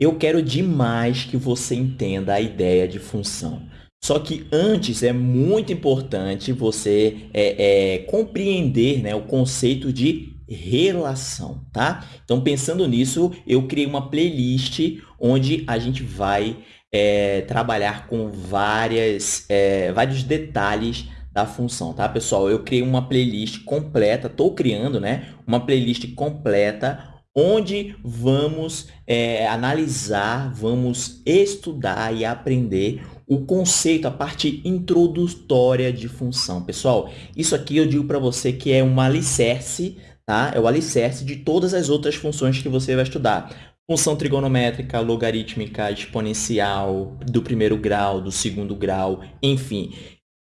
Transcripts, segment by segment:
Eu quero demais que você entenda a ideia de função. Só que antes é muito importante você é, é, compreender né, o conceito de relação, tá? Então, pensando nisso, eu criei uma playlist onde a gente vai é, trabalhar com várias, é, vários detalhes da função, tá, pessoal? Eu criei uma playlist completa, estou criando, né? Uma playlist completa onde vamos é, analisar, vamos estudar e aprender o conceito, a parte introdutória de função. Pessoal, isso aqui eu digo para você que é um alicerce, tá? É o alicerce de todas as outras funções que você vai estudar. Função trigonométrica, logarítmica, exponencial, do primeiro grau, do segundo grau, enfim.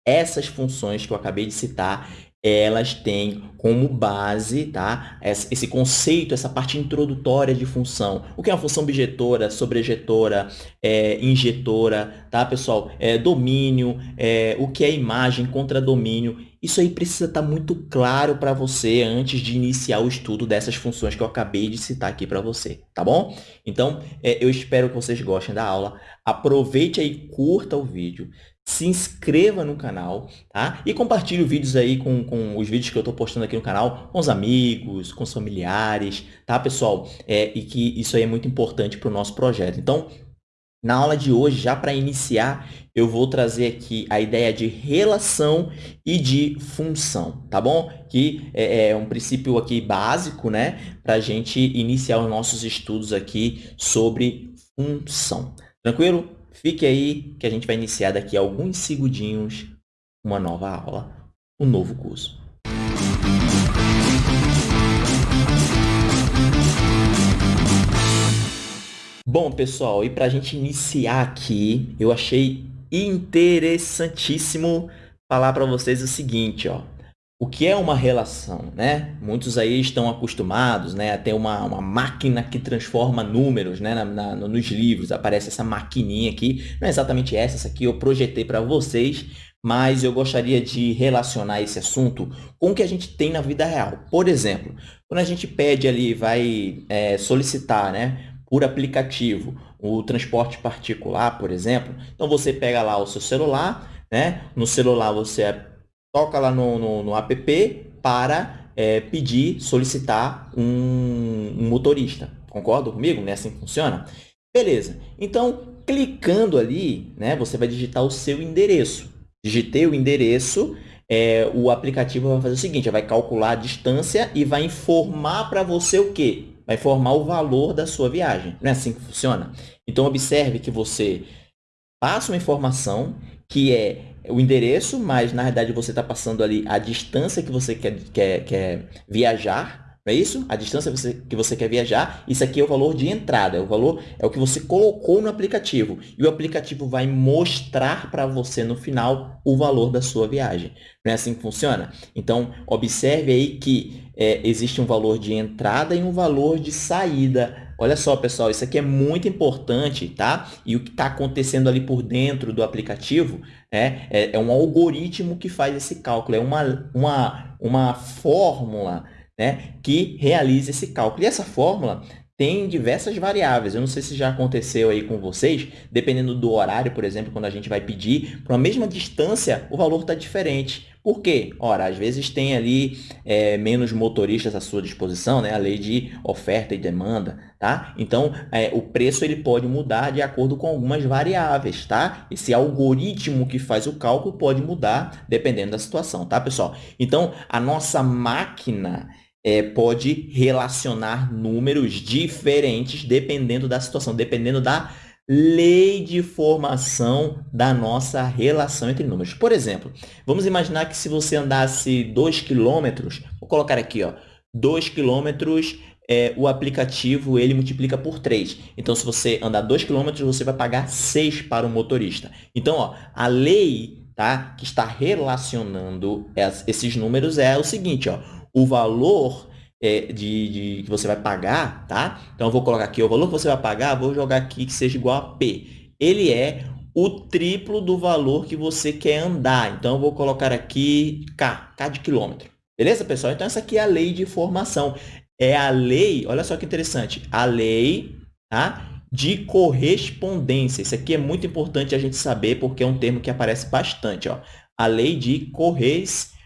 Essas funções que eu acabei de citar, elas têm como base tá? esse conceito, essa parte introdutória de função. O que é uma função bijetora, sobrejetora, é, injetora, tá, pessoal? É, domínio, é, o que é imagem, contra domínio. Isso aí precisa estar tá muito claro para você antes de iniciar o estudo dessas funções que eu acabei de citar aqui para você, tá bom? Então, é, eu espero que vocês gostem da aula. Aproveite aí, curta o vídeo se inscreva no canal, tá? E compartilhe os vídeos aí com, com os vídeos que eu estou postando aqui no canal, com os amigos, com os familiares, tá, pessoal? É, e que isso aí é muito importante para o nosso projeto. Então, na aula de hoje, já para iniciar, eu vou trazer aqui a ideia de relação e de função, tá bom? Que é, é um princípio aqui básico, né? Para a gente iniciar os nossos estudos aqui sobre função. Tranquilo? Fique aí que a gente vai iniciar daqui a alguns segundinhos uma nova aula, um novo curso. Bom, pessoal, e para a gente iniciar aqui, eu achei interessantíssimo falar para vocês o seguinte, ó o que é uma relação, né? Muitos aí estão acostumados né, a ter uma, uma máquina que transforma números né, na, na, nos livros. Aparece essa maquininha aqui. Não é exatamente essa, essa aqui eu projetei para vocês, mas eu gostaria de relacionar esse assunto com o que a gente tem na vida real. Por exemplo, quando a gente pede ali, vai é, solicitar né, por aplicativo o transporte particular, por exemplo, então você pega lá o seu celular, né? no celular você toca lá no, no, no app para é, pedir, solicitar um, um motorista. Concorda comigo? Não é assim funciona? Beleza. Então, clicando ali, né, você vai digitar o seu endereço. Digitei o endereço, é, o aplicativo vai fazer o seguinte, vai calcular a distância e vai informar para você o quê? Vai informar o valor da sua viagem. Não é assim que funciona? Então, observe que você passa uma informação que é o endereço, mas na verdade você está passando ali a distância que você quer, quer, quer viajar, não é isso? A distância que você quer viajar, isso aqui é o valor de entrada, é o valor é o que você colocou no aplicativo. E o aplicativo vai mostrar para você no final o valor da sua viagem. Não é assim que funciona? Então, observe aí que é, existe um valor de entrada e um valor de saída Olha só, pessoal, isso aqui é muito importante, tá? E o que está acontecendo ali por dentro do aplicativo é, é, é, um algoritmo que faz esse cálculo, é uma, uma, uma fórmula né, que realiza esse cálculo. E essa fórmula tem diversas variáveis. Eu não sei se já aconteceu aí com vocês, dependendo do horário, por exemplo, quando a gente vai pedir, para a mesma distância, o valor está diferente. Por quê? Ora, às vezes tem ali é, menos motoristas à sua disposição, né? a lei de oferta e demanda. Tá? Então, é, o preço ele pode mudar de acordo com algumas variáveis. Tá? Esse algoritmo que faz o cálculo pode mudar dependendo da situação. Tá, pessoal? Então, a nossa máquina é, pode relacionar números diferentes dependendo da situação, dependendo da lei de formação da nossa relação entre números. Por exemplo, vamos imaginar que se você andasse 2 quilômetros, vou colocar aqui, ó, 2 quilômetros, é, o aplicativo ele multiplica por 3. Então, se você andar 2 quilômetros, você vai pagar 6 para o motorista. Então, ó, a lei tá, que está relacionando esses números é o seguinte, ó, o valor é, de, de, que você vai pagar, tá? Então, eu vou colocar aqui o valor que você vai pagar, vou jogar aqui que seja igual a P. Ele é o triplo do valor que você quer andar. Então, eu vou colocar aqui K, K de quilômetro. Beleza, pessoal? Então, essa aqui é a lei de formação. É a lei, olha só que interessante, a lei tá? de correspondência. Isso aqui é muito importante a gente saber, porque é um termo que aparece bastante. Ó. A lei de correspondência.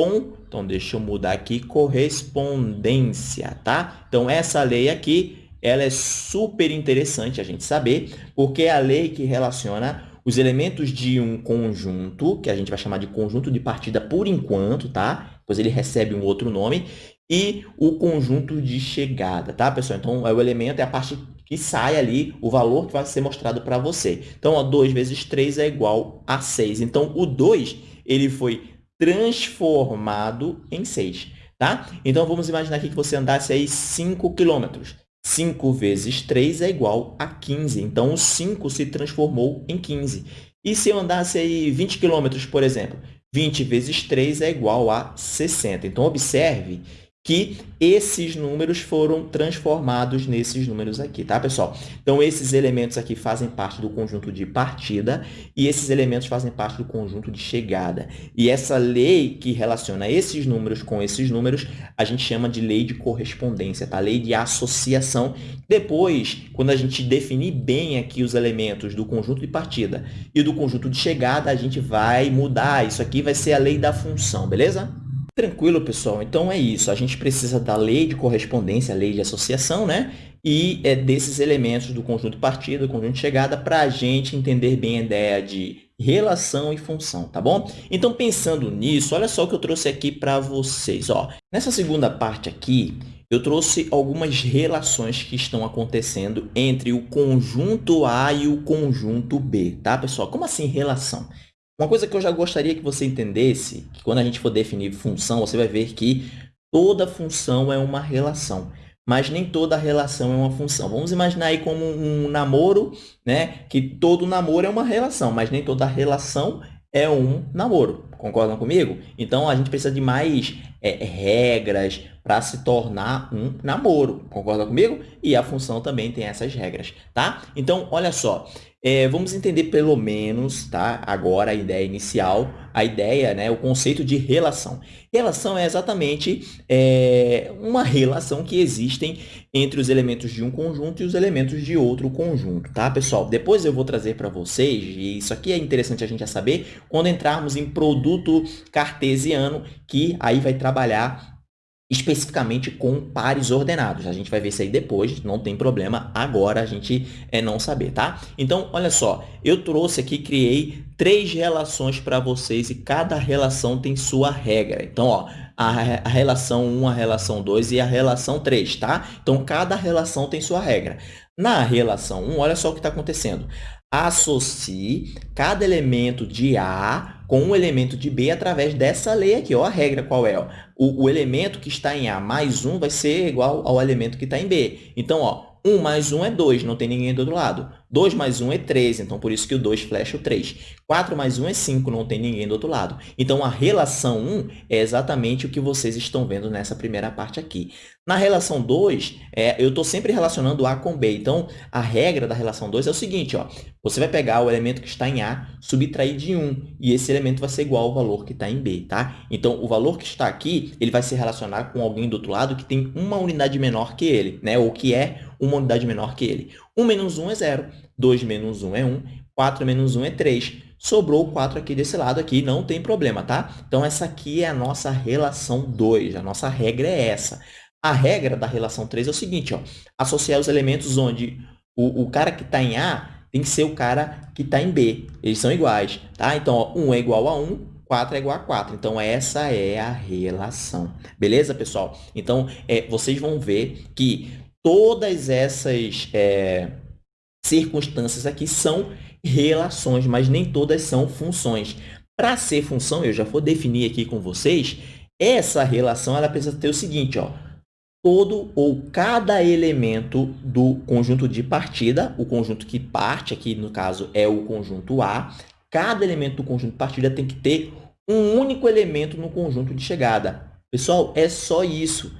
Então, deixa eu mudar aqui, correspondência, tá? Então, essa lei aqui, ela é super interessante a gente saber, porque é a lei que relaciona os elementos de um conjunto, que a gente vai chamar de conjunto de partida por enquanto, tá? Pois ele recebe um outro nome, e o conjunto de chegada, tá, pessoal? Então, é o elemento é a parte que sai ali, o valor que vai ser mostrado para você. Então, ó, 2 vezes 3 é igual a 6. Então, o 2 ele foi transformado em 6. Tá? Então, vamos imaginar aqui que você andasse aí 5 quilômetros. 5 vezes 3 é igual a 15. Então, o 5 se transformou em 15. E se eu andasse aí 20 quilômetros, por exemplo? 20 vezes 3 é igual a 60. Então, observe que esses números foram transformados nesses números aqui, tá, pessoal? Então, esses elementos aqui fazem parte do conjunto de partida e esses elementos fazem parte do conjunto de chegada. E essa lei que relaciona esses números com esses números, a gente chama de lei de correspondência, tá? Lei de associação. Depois, quando a gente definir bem aqui os elementos do conjunto de partida e do conjunto de chegada, a gente vai mudar. Isso aqui vai ser a lei da função, beleza? Tranquilo, pessoal. Então, é isso. A gente precisa da lei de correspondência, lei de associação, né? E é desses elementos do conjunto de partida, do conjunto chegada, para a gente entender bem a ideia de relação e função, tá bom? Então, pensando nisso, olha só o que eu trouxe aqui para vocês. Ó. Nessa segunda parte aqui, eu trouxe algumas relações que estão acontecendo entre o conjunto A e o conjunto B, tá, pessoal? Como assim relação? Uma coisa que eu já gostaria que você entendesse, que quando a gente for definir função, você vai ver que toda função é uma relação, mas nem toda relação é uma função. Vamos imaginar aí como um namoro, né? que todo namoro é uma relação, mas nem toda relação é um namoro. Concordam comigo? Então, a gente precisa de mais é, regras para se tornar um namoro. Concorda comigo? E a função também tem essas regras, tá? Então, olha só. É, vamos entender pelo menos, tá? Agora a ideia inicial, a ideia, né? O conceito de relação. Relação é exatamente é, uma relação que existem entre os elementos de um conjunto e os elementos de outro conjunto, tá, pessoal? Depois eu vou trazer para vocês, e isso aqui é interessante a gente já saber, quando entrarmos em produto cartesiano, que aí vai trabalhar especificamente com pares ordenados. A gente vai ver isso aí depois, não tem problema agora a gente é não saber, tá? Então, olha só, eu trouxe aqui, criei três relações para vocês e cada relação tem sua regra. Então, ó, a, a relação 1, a relação 2 e a relação 3, tá? Então, cada relação tem sua regra. Na relação 1, olha só o que está acontecendo. Associe cada elemento de A com um elemento de B através dessa lei aqui. Ó, a regra qual é? O, o elemento que está em A mais 1 vai ser igual ao elemento que está em B. Então, ó, 1 mais 1 é 2, não tem ninguém do outro lado. 2 mais 1 é 3, então por isso que o 2 flecha o 3. 4 mais 1 é 5, não tem ninguém do outro lado. Então, a relação 1 é exatamente o que vocês estão vendo nessa primeira parte aqui. Na relação 2, é, eu estou sempre relacionando A com B. Então, a regra da relação 2 é o seguinte, ó, você vai pegar o elemento que está em A, subtrair de 1, e esse elemento vai ser igual ao valor que está em B. Tá? Então, o valor que está aqui, ele vai se relacionar com alguém do outro lado que tem uma unidade menor que ele, né? ou que é uma unidade menor que ele. 1 menos 1 é 0, 2 menos 1 é 1, 4 menos 1 é 3. Sobrou 4 aqui desse lado aqui, não tem problema, tá? Então, essa aqui é a nossa relação 2, a nossa regra é essa. A regra da relação 3 é o seguinte, ó, associar os elementos onde o, o cara que está em A tem que ser o cara que está em B. Eles são iguais, tá? Então, ó, 1 é igual a 1, 4 é igual a 4. Então, essa é a relação. Beleza, pessoal? Então, é, vocês vão ver que todas essas é, circunstâncias aqui são relações, mas nem todas são funções. Para ser função, eu já vou definir aqui com vocês, essa relação ela precisa ter o seguinte, ó, todo ou cada elemento do conjunto de partida, o conjunto que parte, aqui no caso é o conjunto A, cada elemento do conjunto de partida tem que ter um único elemento no conjunto de chegada. Pessoal, é só isso.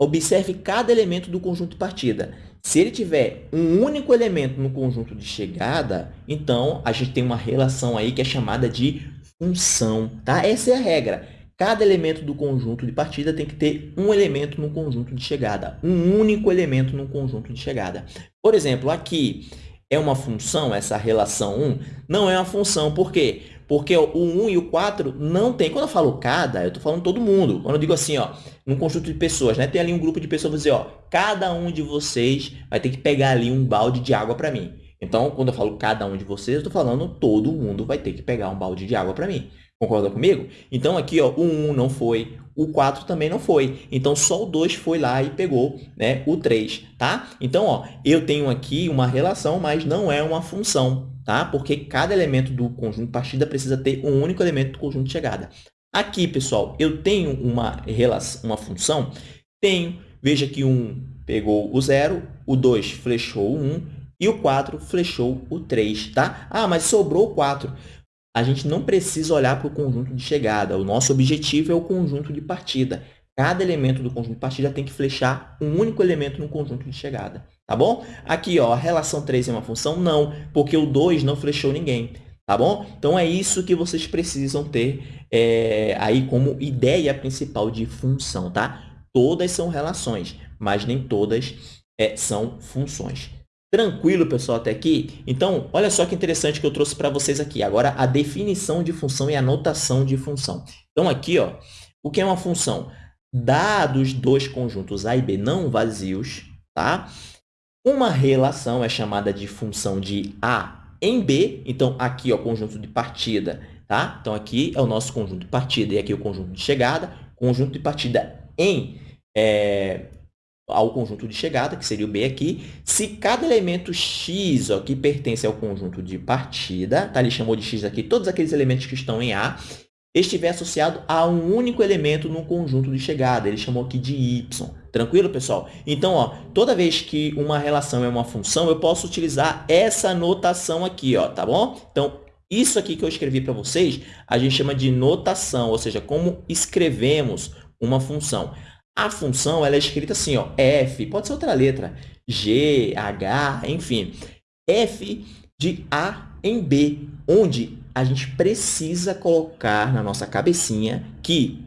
Observe cada elemento do conjunto de partida. Se ele tiver um único elemento no conjunto de chegada, então a gente tem uma relação aí que é chamada de função. Tá? Essa é a regra. cada elemento do conjunto de partida tem que ter um elemento no conjunto de chegada, um único elemento no conjunto de chegada. Por exemplo, aqui é uma função, essa relação 1, não é uma função, por quê? Porque o 1 e o 4 não tem. Quando eu falo cada, eu estou falando todo mundo. Quando eu digo assim, ó, num conjunto de pessoas, né? tem ali um grupo de pessoas, vou dizer, ó, cada um de vocês vai ter que pegar ali um balde de água para mim. Então, quando eu falo cada um de vocês, eu estou falando todo mundo vai ter que pegar um balde de água para mim. Concorda comigo? Então, aqui, ó, o 1 não foi, o 4 também não foi. Então, só o 2 foi lá e pegou né, o 3, tá? Então, ó, eu tenho aqui uma relação, mas não é uma função, tá? Porque cada elemento do conjunto de partida precisa ter um único elemento do conjunto de chegada. Aqui, pessoal, eu tenho uma, relação, uma função, tenho, veja que 1 pegou o 0, o 2 flechou o 1 e o 4 flechou o 3, tá? Ah, mas sobrou o 4 a gente não precisa olhar para o conjunto de chegada. O nosso objetivo é o conjunto de partida. Cada elemento do conjunto de partida tem que flechar um único elemento no conjunto de chegada. Tá bom? Aqui, ó, a relação 3 é uma função? Não, porque o 2 não flechou ninguém. Tá bom? Então, é isso que vocês precisam ter é, aí como ideia principal de função, tá? Todas são relações, mas nem todas é, são funções. Tranquilo, pessoal, até aqui? Então, olha só que interessante que eu trouxe para vocês aqui. Agora, a definição de função e a notação de função. Então, aqui, ó, o que é uma função? Dados dois conjuntos A e B não vazios, tá? Uma relação é chamada de função de A em B. Então, aqui, ó, conjunto de partida, tá? Então, aqui é o nosso conjunto de partida e aqui é o conjunto de chegada. Conjunto de partida em é, ao conjunto de chegada, que seria o B aqui, se cada elemento x ó, que pertence ao conjunto de partida, tá? ele chamou de x aqui, todos aqueles elementos que estão em A, estiver associado a um único elemento no conjunto de chegada. Ele chamou aqui de y. Tranquilo, pessoal? Então, ó, toda vez que uma relação é uma função, eu posso utilizar essa notação aqui, ó, tá bom? Então, isso aqui que eu escrevi para vocês, a gente chama de notação, ou seja, como escrevemos uma função. A função ela é escrita assim, ó, f, pode ser outra letra, g, h, enfim, f de a em b, onde a gente precisa colocar na nossa cabecinha que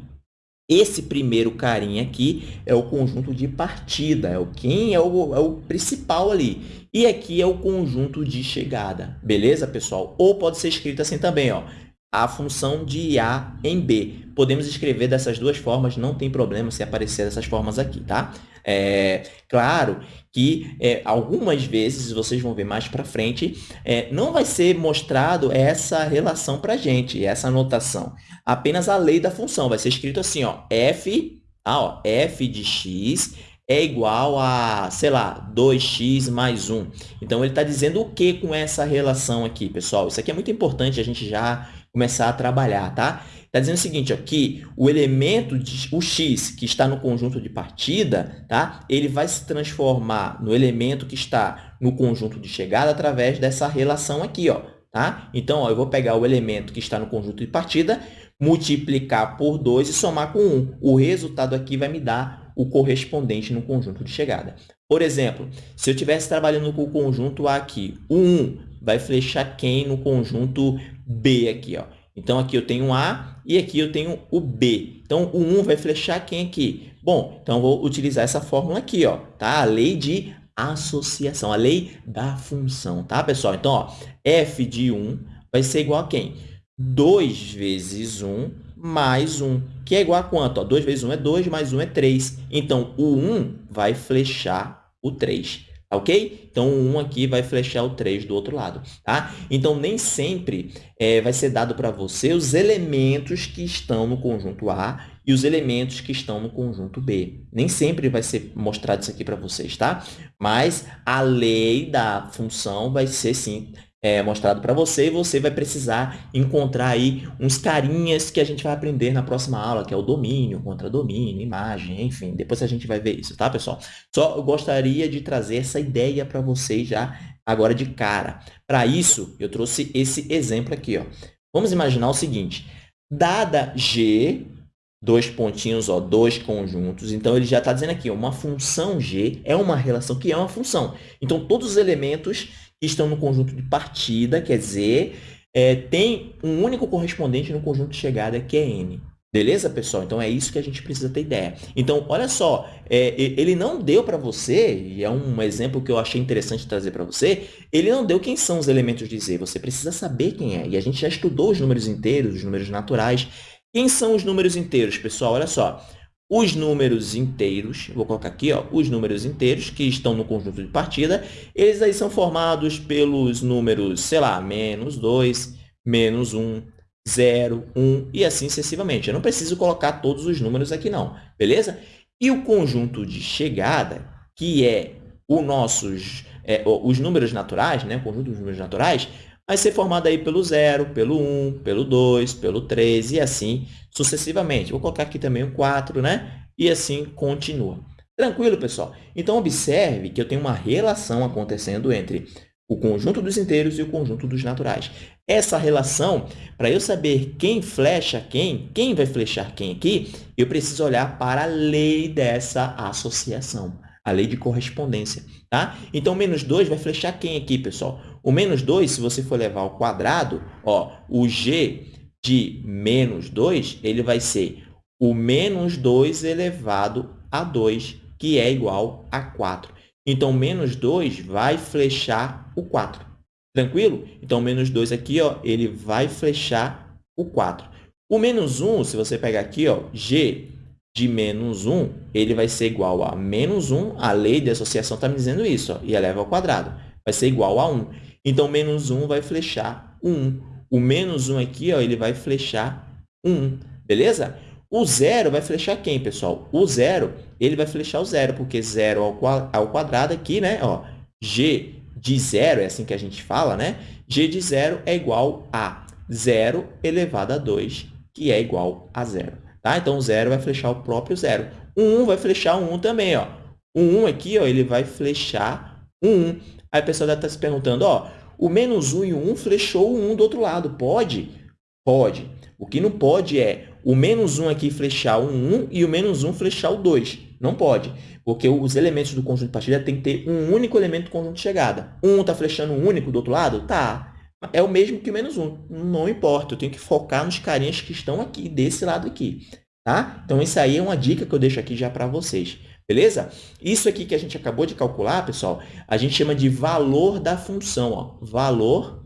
esse primeiro carinha aqui é o conjunto de partida, é o quem é o, é o principal ali. E aqui é o conjunto de chegada, beleza, pessoal? Ou pode ser escrito assim também, ó, a função de A em B. Podemos escrever dessas duas formas, não tem problema se aparecer dessas formas aqui, tá? É, claro que é, algumas vezes, vocês vão ver mais para frente, é, não vai ser mostrado essa relação para a gente, essa notação. Apenas a lei da função. Vai ser escrito assim, ó, f, ah, ó, f de x é igual a, sei lá, 2x mais 1. Então, ele está dizendo o que com essa relação aqui, pessoal? Isso aqui é muito importante a gente já começar a trabalhar, tá? Está dizendo o seguinte, ó, que o elemento, de, o x, que está no conjunto de partida, tá? ele vai se transformar no elemento que está no conjunto de chegada através dessa relação aqui. Ó, tá? Então, ó, eu vou pegar o elemento que está no conjunto de partida, multiplicar por 2 e somar com 1. O resultado aqui vai me dar o correspondente no conjunto de chegada. Por exemplo, se eu estivesse trabalhando com o conjunto A aqui, o 1 vai flechar quem no conjunto B aqui, ó. Então, aqui eu tenho A e aqui eu tenho o B. Então, o 1 vai flechar quem aqui? Bom, então, vou utilizar essa fórmula aqui, ó, tá? A lei de associação, a lei da função, tá, pessoal? Então, ó, f de 1 vai ser igual a quem? 2 vezes 1 mais 1, que é igual a quanto? Ó, 2 vezes 1 é 2, mais 1 é 3. Então, o 1 vai flechar o 3 ok? Então, 1 aqui vai flechar o 3 do outro lado, tá? Então, nem sempre é, vai ser dado para você os elementos que estão no conjunto A e os elementos que estão no conjunto B. Nem sempre vai ser mostrado isso aqui para vocês, tá? Mas a lei da função vai ser, sim, é, mostrado para você e você vai precisar encontrar aí uns carinhas que a gente vai aprender na próxima aula, que é o domínio, contra-domínio, imagem, enfim. Depois a gente vai ver isso, tá, pessoal? Só eu gostaria de trazer essa ideia para vocês já agora de cara. Para isso, eu trouxe esse exemplo aqui, ó. Vamos imaginar o seguinte, dada G, dois pontinhos, ó, dois conjuntos. Então, ele já está dizendo aqui, uma função G é uma relação que é uma função. Então, todos os elementos estão no conjunto de partida, quer dizer, é, tem um único correspondente no conjunto de chegada, que é n. Beleza, pessoal? Então, é isso que a gente precisa ter ideia. Então, olha só, é, ele não deu para você, e é um exemplo que eu achei interessante trazer para você, ele não deu quem são os elementos de Z, você precisa saber quem é. E a gente já estudou os números inteiros, os números naturais. Quem são os números inteiros, pessoal? Olha só, os números inteiros, vou colocar aqui, ó, os números inteiros que estão no conjunto de partida, eles aí são formados pelos números, sei lá, menos 2, menos 1, 0, 1 e assim sucessivamente. Eu não preciso colocar todos os números aqui, não, beleza? E o conjunto de chegada, que é o nossos, é, os números naturais, né? o conjunto dos números naturais, vai ser formado aí pelo 0, pelo 1, um, pelo 2, pelo 3 e assim sucessivamente. Vou colocar aqui também o 4, né? E assim continua. Tranquilo, pessoal? Então, observe que eu tenho uma relação acontecendo entre o conjunto dos inteiros e o conjunto dos naturais. Essa relação, para eu saber quem flecha quem, quem vai flechar quem aqui, eu preciso olhar para a lei dessa associação, a lei de correspondência. Tá? Então, menos 2 vai flechar quem aqui, pessoal? O menos 2, se você for levar ao quadrado, ó, o g de menos 2, ele vai ser o menos 2 elevado a 2, que é igual a 4. Então, menos 2 vai flechar o 4. Tranquilo? Então, menos 2 aqui, ó, ele vai flechar o 4. O menos 1, se você pegar aqui, ó, g de menos 1, ele vai ser igual a menos 1. A lei de associação está me dizendo isso, ó, e eleva ao quadrado. Vai ser igual a 1. Então, menos 1 vai flechar o 1. O menos 1 aqui, ó, ele vai flechar o 1. Beleza? O zero vai flechar quem, pessoal? O zero, ele vai flechar o zero, porque zero ao quadrado aqui, né? Ó, g de zero, é assim que a gente fala, né? g de zero é igual a zero elevado a 2, que é igual a zero. Tá? Então, o zero vai flechar o próprio zero. O 1 vai flechar o 1 também. Ó. O 1 aqui ó, ele vai flechar o 1. Aí a pessoa deve estar se perguntando, ó, o menos 1 e o 1 flechou o 1 do outro lado. Pode? Pode. O que não pode é o menos 1 aqui flechar o 1 e o menos 1 flechar o 2. Não pode, porque os elementos do conjunto de partida tem que ter um único elemento do conjunto de chegada. Um está flechando um único do outro lado? Tá. É o mesmo que o menos 1. Não importa, eu tenho que focar nos carinhas que estão aqui, desse lado aqui. Tá? Então, isso aí é uma dica que eu deixo aqui já para vocês. Beleza? Isso aqui que a gente acabou de calcular, pessoal, a gente chama de valor da função. Ó. Valor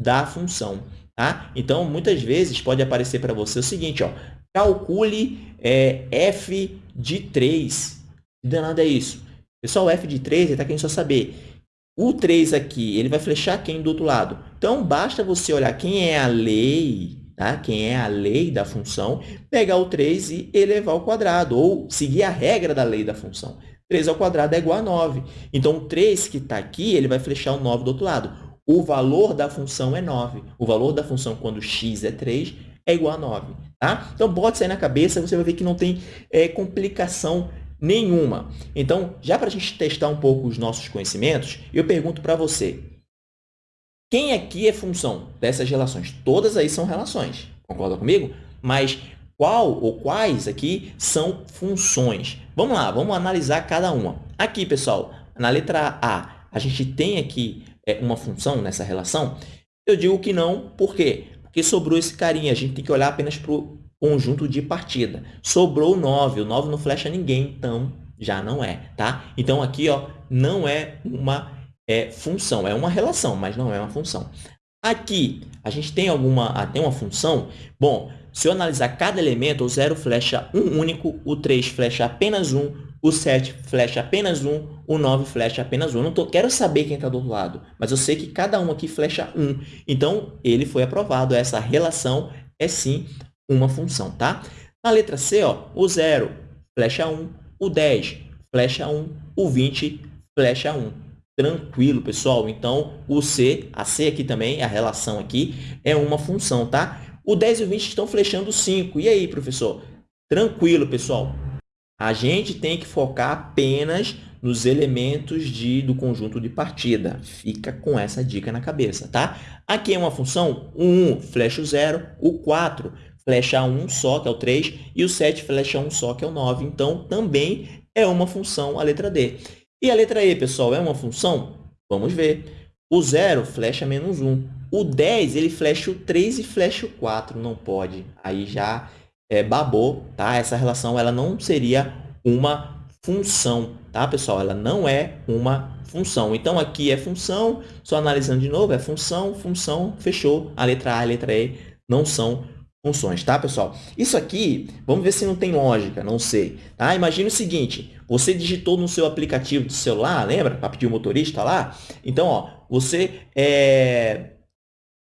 da função. Tá? Então, muitas vezes pode aparecer para você o seguinte, ó, calcule é, f de 3. Que danado é isso? Pessoal, f de 3, ele está querendo só saber. O 3 aqui, ele vai flechar quem do outro lado? Então, basta você olhar quem é a lei, tá? quem é a lei da função, pegar o 3 e elevar ao quadrado, ou seguir a regra da lei da função. 3 ao quadrado é igual a 9. Então, o 3 que está aqui, ele vai flechar o 9 do outro lado o valor da função é 9. O valor da função quando x é 3 é igual a 9. Tá? Então, pode sair na cabeça, você vai ver que não tem é, complicação nenhuma. Então, já para a gente testar um pouco os nossos conhecimentos, eu pergunto para você, quem aqui é função dessas relações? Todas aí são relações, concorda comigo? Mas qual ou quais aqui são funções? Vamos lá, vamos analisar cada uma. Aqui, pessoal, na letra A, a gente tem aqui é, uma função nessa relação? Eu digo que não, por quê? Porque sobrou esse carinha, a gente tem que olhar apenas para o conjunto de partida. Sobrou o 9, o 9 não flecha ninguém, então já não é, tá? Então, aqui ó, não é uma é, função, é uma relação, mas não é uma função. Aqui, a gente tem alguma ah, tem uma função? Bom, se eu analisar cada elemento, o 0 flecha um único, o 3 flecha apenas um, o 7 flecha apenas um, o 9 flecha apenas um. Eu não tô, quero saber quem está do outro lado, mas eu sei que cada um aqui flecha um. Então, ele foi aprovado. Essa relação é sim uma função, tá? Na letra C, ó, o 0 flecha 1, o 10 flecha 1, o 20 flecha 1. Tranquilo, pessoal? Então, o C, a C aqui também, a relação aqui, é uma função, tá? O 10 e o 20 estão flechando 5. E aí, professor? Tranquilo, pessoal. A gente tem que focar apenas nos elementos de, do conjunto de partida. Fica com essa dica na cabeça, tá? Aqui é uma função, o 1 flecha o 0, o 4 flecha 1 só, que é o 3, e o 7 flecha 1 só, que é o 9. Então, também é uma função a letra D. E a letra E, pessoal, é uma função? Vamos ver. O 0 flecha menos 1. O 10, ele flecha o 3 e flecha o 4. Não pode. Aí já é, babou, tá? Essa relação ela não seria uma função, tá, pessoal? Ela não é uma função. Então, aqui é função, só analisando de novo, é função, função, fechou. A letra A e a letra E não são funções, tá, pessoal? Isso aqui, vamos ver se não tem lógica, não sei. Tá? Imagina o seguinte, você digitou no seu aplicativo do celular, lembra? Para pedir o motorista lá? Então, ó, você é,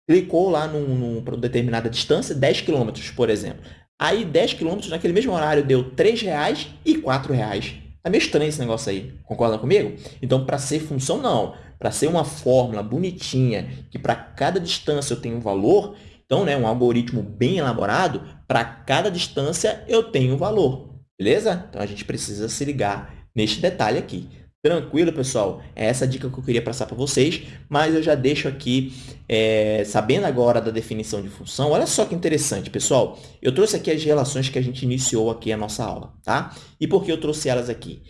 clicou lá num, num, determinada distância, 10 km, por exemplo. Aí, 10 km naquele mesmo horário deu R$ 3,00 e R$ 4,00. Tá meio estranho esse negócio aí. Concorda comigo? Então, para ser função, não. Para ser uma fórmula bonitinha, que para cada distância eu tenho um valor, então, né, um algoritmo bem elaborado, para cada distância eu tenho um valor. Beleza? Então, a gente precisa se ligar neste detalhe aqui. Tranquilo, pessoal? É essa dica que eu queria passar para vocês, mas eu já deixo aqui, é, sabendo agora da definição de função, olha só que interessante, pessoal. Eu trouxe aqui as relações que a gente iniciou aqui a nossa aula, tá? E por que eu trouxe elas aqui?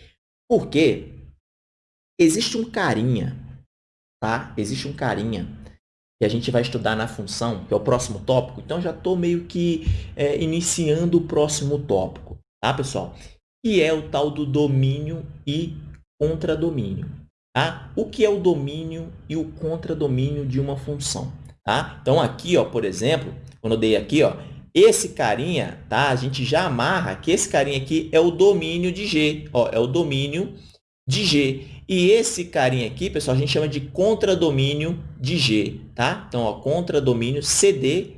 Porque existe um carinha, tá? Existe um carinha que a gente vai estudar na função, que é o próximo tópico. Então, já estou meio que é, iniciando o próximo tópico, tá, pessoal? Que é o tal do domínio e contradomínio. Tá? O que é o domínio e o contradomínio de uma função? Tá? Então, aqui, ó, por exemplo, quando eu dei aqui, ó, esse carinha, tá? a gente já amarra que esse carinha aqui é o domínio de G. Ó, é o domínio de G. E esse carinha aqui, pessoal, a gente chama de contradomínio de G. Tá? Então, ó, contradomínio CD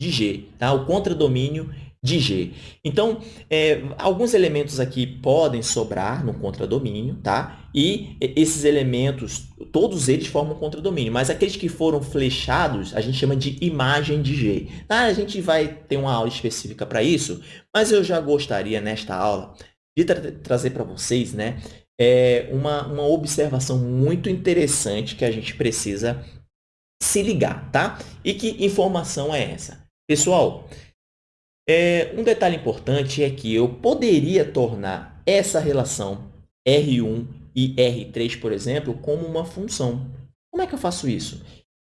de G. Tá? O contradomínio de G. Então, é, alguns elementos aqui podem sobrar no contradomínio, tá? E esses elementos, todos eles formam contradomínio, mas aqueles que foram flechados, a gente chama de imagem de G. Tá? A gente vai ter uma aula específica para isso, mas eu já gostaria, nesta aula, de tra trazer para vocês né, é, uma, uma observação muito interessante que a gente precisa se ligar, tá? E que informação é essa? Pessoal, é, um detalhe importante é que eu poderia tornar essa relação R1 e R3, por exemplo, como uma função. Como é que eu faço isso?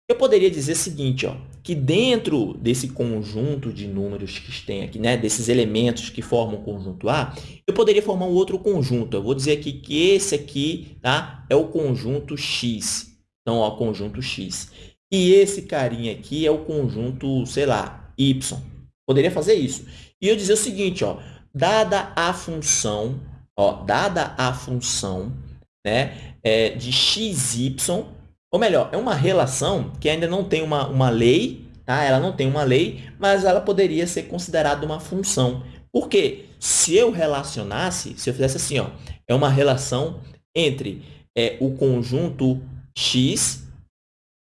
Eu poderia dizer o seguinte, ó, que dentro desse conjunto de números que tem aqui, né, desses elementos que formam o conjunto A, eu poderia formar um outro conjunto. Eu vou dizer aqui que esse aqui tá, é o conjunto X. Então, ó, conjunto X. E esse carinha aqui é o conjunto, sei lá, Y. Poderia fazer isso. E eu dizer o seguinte, ó, dada a função, ó, dada a função né, é, de xy, ou melhor, é uma relação que ainda não tem uma, uma lei, tá? ela não tem uma lei, mas ela poderia ser considerada uma função. Por quê? Se eu relacionasse, se eu fizesse assim, ó, é uma relação entre é, o conjunto x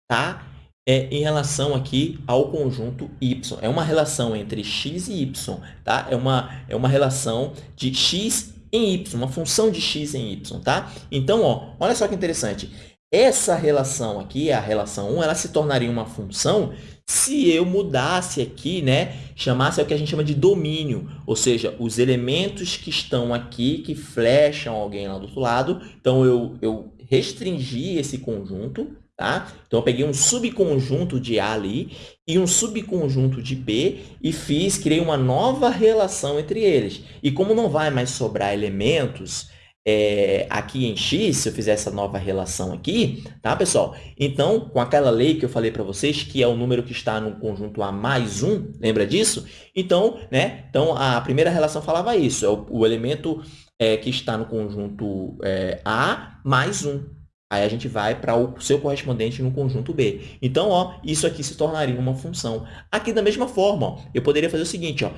tá? é em relação aqui ao conjunto y. É uma relação entre x e y, tá? É uma, é uma relação de x em y, uma função de x em y, tá? Então, ó, olha só que interessante. Essa relação aqui, a relação 1, ela se tornaria uma função se eu mudasse aqui, né, chamasse o que a gente chama de domínio, ou seja, os elementos que estão aqui, que flecham alguém lá do outro lado, então eu, eu restringi esse conjunto, Tá? Então, eu peguei um subconjunto de A ali e um subconjunto de B e fiz, criei uma nova relação entre eles. E como não vai mais sobrar elementos é, aqui em X, se eu fizer essa nova relação aqui, tá, pessoal? Então, com aquela lei que eu falei para vocês, que é o número que está no conjunto A mais 1, lembra disso? Então, né, então a primeira relação falava isso, é o, o elemento é, que está no conjunto é, A mais 1. Aí a gente vai para o seu correspondente no conjunto B. Então, ó, isso aqui se tornaria uma função. Aqui da mesma forma, ó, eu poderia fazer o seguinte, ó,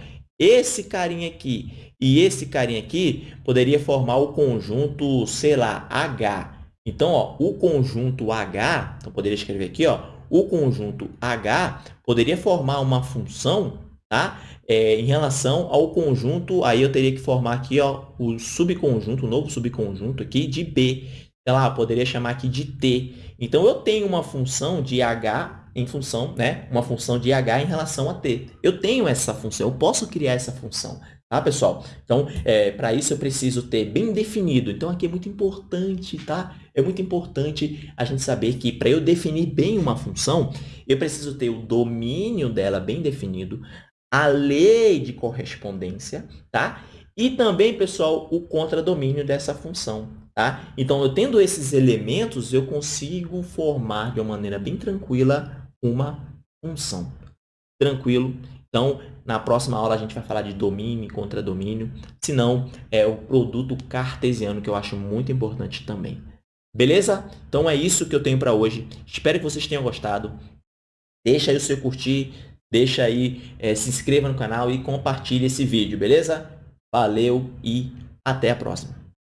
esse carinha aqui e esse carinha aqui poderia formar o conjunto, sei lá, H. Então, ó, o conjunto H, então poderia escrever aqui, ó, o conjunto H poderia formar uma função, tá? É, em relação ao conjunto, aí eu teria que formar aqui, ó, o subconjunto, o novo subconjunto aqui de B sei lá, eu poderia chamar aqui de t. Então, eu tenho uma função de h em função, né? Uma função de h em relação a t. Eu tenho essa função, eu posso criar essa função, tá, pessoal? Então, é, para isso eu preciso ter bem definido. Então, aqui é muito importante, tá? É muito importante a gente saber que para eu definir bem uma função, eu preciso ter o domínio dela bem definido, a lei de correspondência, tá? E também, pessoal, o contradomínio dessa função, tá? Então, eu tendo esses elementos, eu consigo formar de uma maneira bem tranquila uma função. Tranquilo? Então, na próxima aula a gente vai falar de domínio e contradomínio, se não, é o produto cartesiano, que eu acho muito importante também. Beleza? Então, é isso que eu tenho para hoje. Espero que vocês tenham gostado. Deixa aí o seu curtir, deixa aí, é, se inscreva no canal e compartilhe esse vídeo, beleza? Valeu e até a próxima.